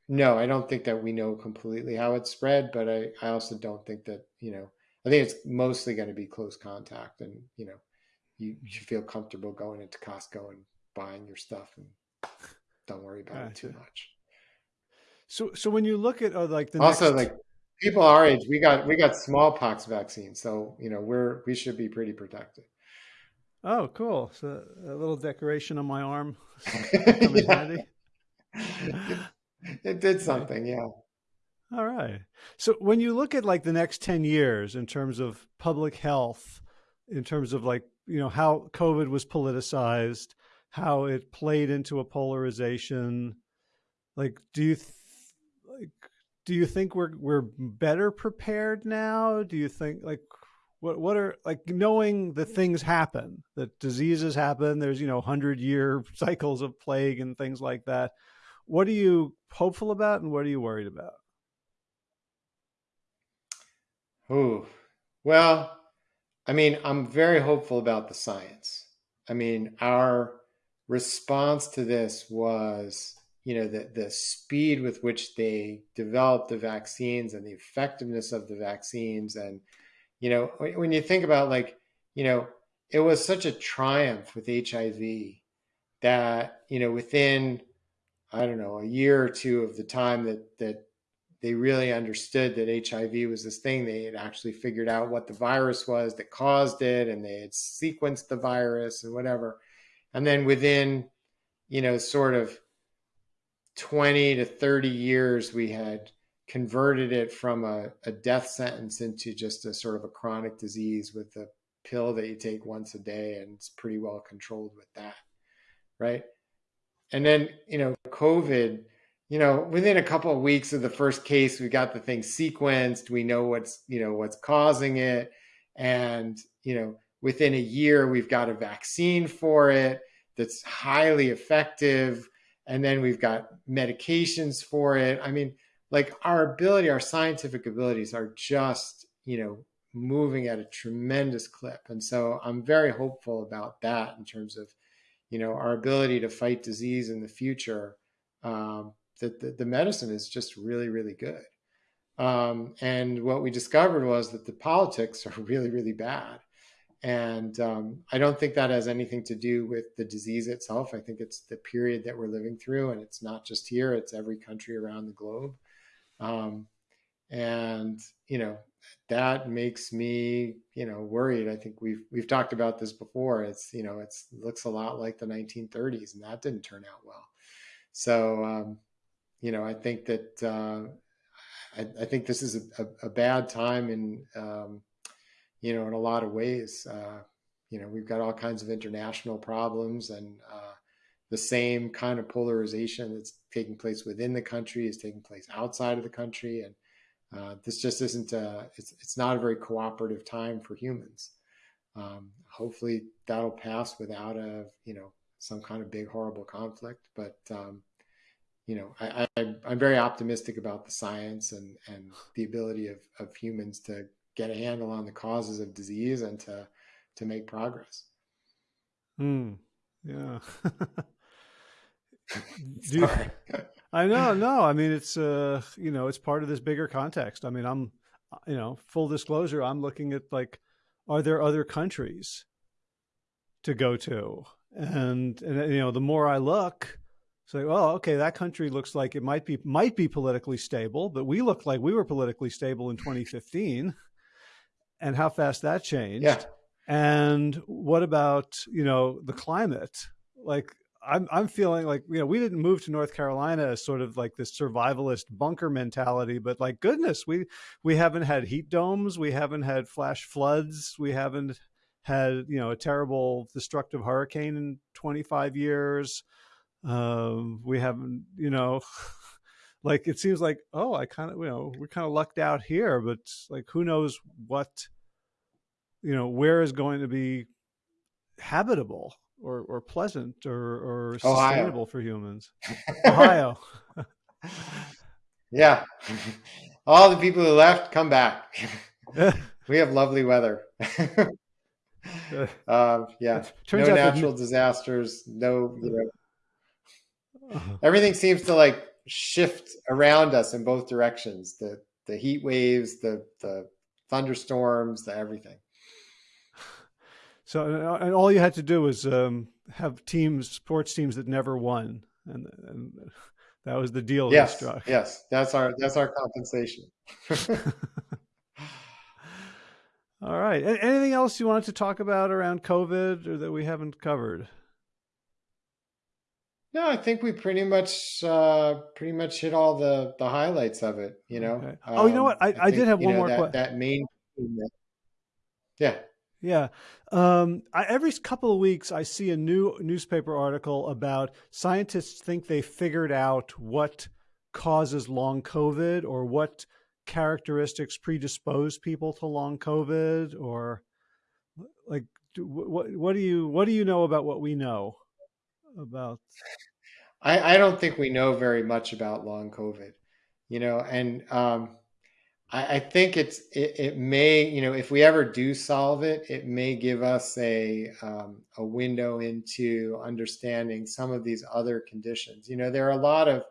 [SPEAKER 2] no, I don't think that we know completely how it's spread, but I, I also don't think that, you know, I think it's mostly going to be close contact and, you know, you, you should feel comfortable going into Costco and buying your stuff and don't worry about gotcha. it too much.
[SPEAKER 1] So, so when you look at uh, like the
[SPEAKER 2] also
[SPEAKER 1] next...
[SPEAKER 2] like people our age, we got we got smallpox vaccine, so you know we're we should be pretty protected.
[SPEAKER 1] Oh, cool! So a little decoration on my arm.
[SPEAKER 2] it, it did something, yeah.
[SPEAKER 1] All right. So when you look at like the next 10 years in terms of public health, in terms of like, you know, how COVID was politicized, how it played into a polarization. Like, do you like do you think we're we're better prepared now? Do you think like what what are like knowing that things happen, that diseases happen, there's you know hundred year cycles of plague and things like that. What are you hopeful about, and what are you worried about?
[SPEAKER 2] Oh, well, I mean, I'm very hopeful about the science. I mean, our response to this was you know the, the speed with which they developed the vaccines and the effectiveness of the vaccines and you know when you think about like you know it was such a triumph with hiv that you know within i don't know a year or two of the time that that they really understood that hiv was this thing they had actually figured out what the virus was that caused it and they had sequenced the virus and whatever. And then within you know sort of 20 to 30 years we had converted it from a, a, death sentence into just a sort of a chronic disease with a pill that you take once a day and it's pretty well controlled with that right and then you know covid you know within a couple of weeks of the first case we got the thing sequenced we know what's you know what's causing it and you know within a year, we've got a vaccine for it that's highly effective. And then we've got medications for it. I mean, like our ability, our scientific abilities are just, you know, moving at a tremendous clip. And so I'm very hopeful about that in terms of, you know, our ability to fight disease in the future. Um, that the, the, medicine is just really, really good. Um, and what we discovered was that the politics are really, really bad. And um, I don't think that has anything to do with the disease itself. I think it's the period that we're living through, and it's not just here; it's every country around the globe. Um, and you know that makes me you know worried. I think we've we've talked about this before. It's you know it's it looks a lot like the 1930s, and that didn't turn out well. So um, you know I think that uh, I, I, think this is a, a, a bad time in um, you know, in a lot of ways. Uh, you know, we've got all kinds of international problems and uh, the same kind of polarization that's taking place within the country is taking place outside of the country. And uh, this just isn't, a, it's, it's not a very cooperative time for humans. Um, hopefully that'll pass without a, you know, some kind of big, horrible conflict. But, um, you know, I, I, I'm very optimistic about the science and, and the ability of, of humans to get a handle on the causes of disease and to to make progress.
[SPEAKER 1] Hmm. Yeah. you, I know, no. I mean, it's uh, you know, it's part of this bigger context. I mean, I'm, you know, full disclosure, I'm looking at like, are there other countries to go to? And and you know, the more I look, it's like, well, okay, that country looks like it might be might be politically stable, but we look like we were politically stable in 2015 and how fast that changed.
[SPEAKER 2] Yeah.
[SPEAKER 1] And what about, you know, the climate? Like I'm I'm feeling like, you know, we didn't move to North Carolina as sort of like this survivalist bunker mentality, but like goodness, we we haven't had heat domes, we haven't had flash floods, we haven't had, you know, a terrible destructive hurricane in 25 years. Um, we haven't, you know, like it seems like oh i kind of you know we're kind of lucked out here but like who knows what you know where is going to be habitable or or pleasant or or sustainable for humans. Ohio.
[SPEAKER 2] Yeah. All the people who left come back. We have lovely weather. Um, yeah. No natural disasters no you know uh-huh. everything seems to like shift around us in both directions the the heat waves the the thunderstorms the everything
[SPEAKER 1] so and all you had to do was um, have teams sports teams that never won and, and that was the deal
[SPEAKER 2] yes yes that's our that's our compensation
[SPEAKER 1] all right anything else you wanted to talk about around covid or that we haven't covered
[SPEAKER 2] no, I think we pretty much uh, pretty much hit all the the highlights of it. You know. Okay.
[SPEAKER 1] oh, you know what? I, um, I, I think, did have one know, more
[SPEAKER 2] question. That main. Yeah.
[SPEAKER 1] Yeah. Um, I, every couple of weeks, I see a new newspaper article about scientists think they figured out what causes long COVID or what characteristics predispose people to long COVID or like what what do you what do you know about what we know about
[SPEAKER 2] I, I don't think we know very much about long COVID, you know, and um, I, I think it's it, it, may you know if we ever do solve it, it may give us a um, a window into understanding some of these other conditions. You know, there are a lot of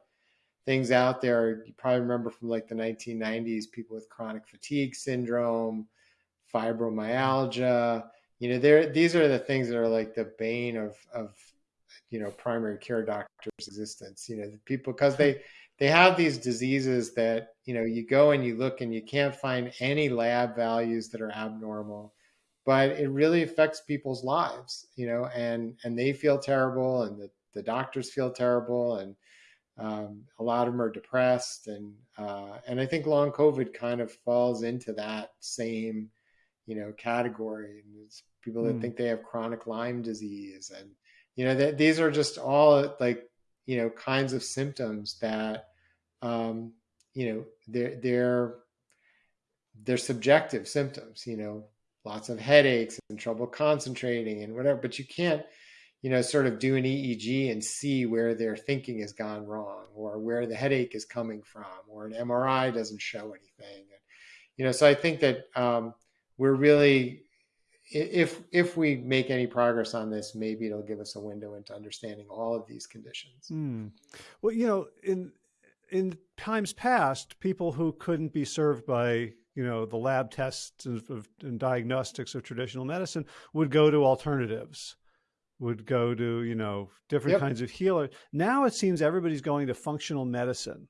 [SPEAKER 2] things out there. You probably remember from like the 1990s, people with chronic fatigue syndrome, fibromyalgia. You know, there these are the things that are like the bane of of you know primary care doctors existence you know the people because they they have these diseases that you know you go and you look and you can't find any lab values that are abnormal but it really affects people's lives you know and and they feel terrible and the, the doctors feel terrible and um, a lot of them are depressed and uh, and i think long covid kind of falls into that same you know category and it's people that mm. think they have chronic lyme disease and you know that these are just all like you know kinds of symptoms that um, you know they're they're they're subjective symptoms you know lots of headaches and trouble concentrating and whatever but you can't you know sort of do an eeg and see where their thinking has gone wrong or where the headache is coming from or an mri doesn't show anything. You know so i think that um, we're really if if we make any progress on this, maybe it'll give us a window into understanding all of these conditions.
[SPEAKER 1] Hmm. Well, you know, in in times past, people who couldn't be served by you know the lab tests of, and diagnostics of traditional medicine would go to alternatives, would go to you know different yep. kinds of healers. Now it seems everybody's going to functional medicine,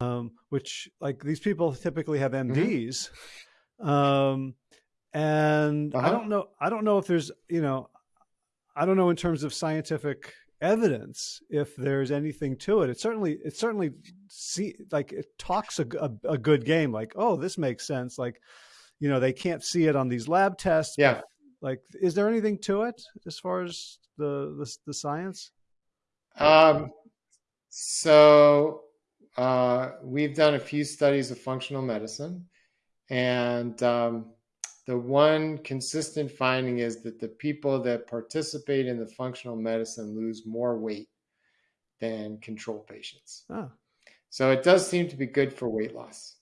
[SPEAKER 1] um, which like these people typically have MDs. Mm-hmm. Um, and uh-huh. I don't know, I don't know if there's, you know, I don't know in terms of scientific evidence if there's anything to it. It certainly, it certainly see like it talks a, a, a, good game. Like, oh, this makes sense. Like, you know, they can't see it on these lab tests.
[SPEAKER 2] Yeah.
[SPEAKER 1] Like, is there anything to it as far as the the, the science?
[SPEAKER 2] Um. So uh, we've done a few studies of functional medicine, and um, the one consistent finding is that the people that participate in the functional medicine lose more weight than control patients. Oh. So it does seem to be good for weight loss.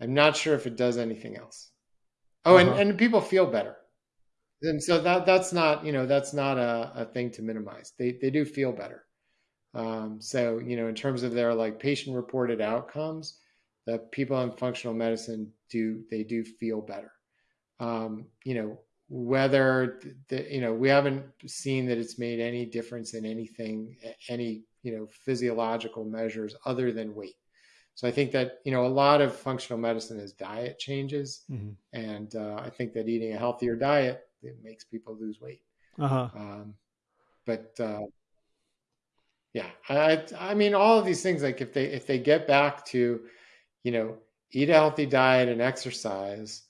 [SPEAKER 2] I'm not sure if it does anything else. Oh, uh-huh. and, and people feel better. And so that that's not, you know, that's not a, a thing to minimize. They they do feel better. Um, so, you know, in terms of their like patient reported outcomes, the people in functional medicine do they do feel better um, you know, whether the, you know, we haven't seen that it's made any difference in anything, any, you know, physiological measures other than weight. So I think that, you know, a lot of functional medicine is diet changes. Mm-hmm. And uh, I think that eating a healthier diet, it makes people lose weight. Uh-huh. Um, but, uh, yeah, I, I mean, all of these things, like if they, if they get back to, you know, eat a healthy diet and exercise,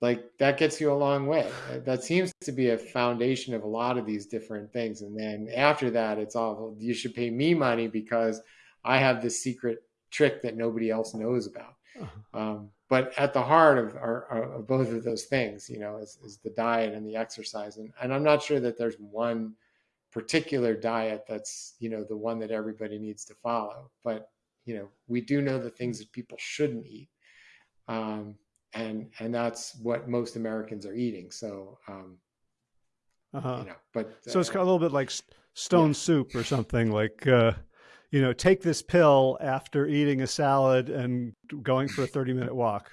[SPEAKER 2] like that gets you a long way. That seems to be a foundation of a lot of these different things. And then after that, it's all you should pay me money because I have this secret trick that nobody else knows about. Uh-huh. Um, but at the heart of, are, of both of those things, you know, is, is the diet and the exercise. And, and I'm not sure that there's one particular diet that's, you know, the one that everybody needs to follow. But, you know, we do know the things that people shouldn't eat. Um, and and that's what most Americans are eating. So, um, uh-huh. you know, but
[SPEAKER 1] so uh, it's a little bit like stone yeah. soup or something like. Uh, you know, take this pill after eating a salad and going for a 30 minute walk.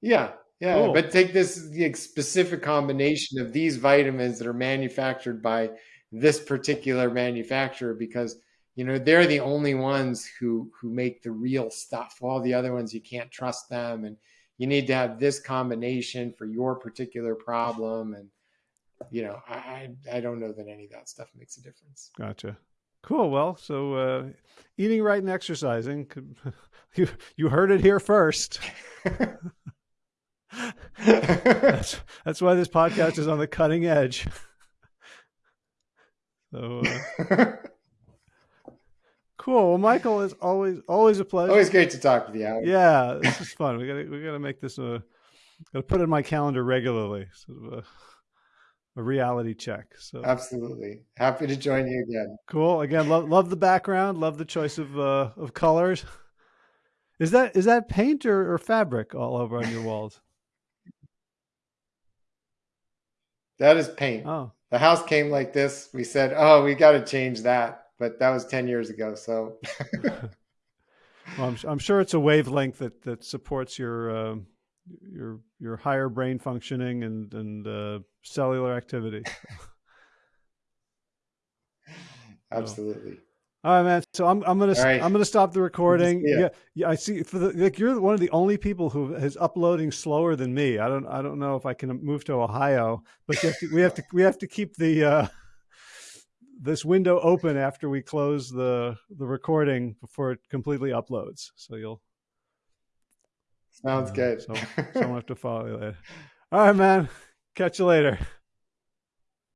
[SPEAKER 2] Yeah, yeah, cool. but take this specific combination of these vitamins that are manufactured by this particular manufacturer because you know they're the only ones who who make the real stuff. All the other ones you can't trust them and you need to have this combination for your particular problem and you know i i don't know that any of that stuff makes a difference.
[SPEAKER 1] Gotcha. Cool. Well so uh eating right and exercising you you heard it here first. That's that's why this podcast is on the cutting edge. So uh... Cool. Well, Michael is always always a pleasure.
[SPEAKER 2] Always great to talk with you.
[SPEAKER 1] Yeah, this is fun. We got to we got to make this a got to put it in my calendar regularly. Sort of a, a reality check. So
[SPEAKER 2] absolutely happy to join you again.
[SPEAKER 1] Cool. Again, love love the background. Love the choice of uh, of colors. Is that is that paint or, or fabric all over on your walls?
[SPEAKER 2] That is paint. Oh. The house came like this. We said, "Oh, we got to change that." But that was 10 years ago. So,
[SPEAKER 1] well, I'm, I'm, sure it's a wavelength that, that supports your, uh, your, your higher brain functioning and, and uh, cellular activity.
[SPEAKER 2] Absolutely. So.
[SPEAKER 1] All right, man. So I'm I'm gonna right. I'm gonna stop the recording. Yeah, yeah. I see. For the, like, you're one of the only people who is uploading slower than me. I don't I don't know if I can move to Ohio, but have to, we have to we have to keep the uh, this window open after we close the the recording before it completely uploads. So you'll
[SPEAKER 2] sounds uh, good.
[SPEAKER 1] so someone have to follow you later. All right, man. Catch you later.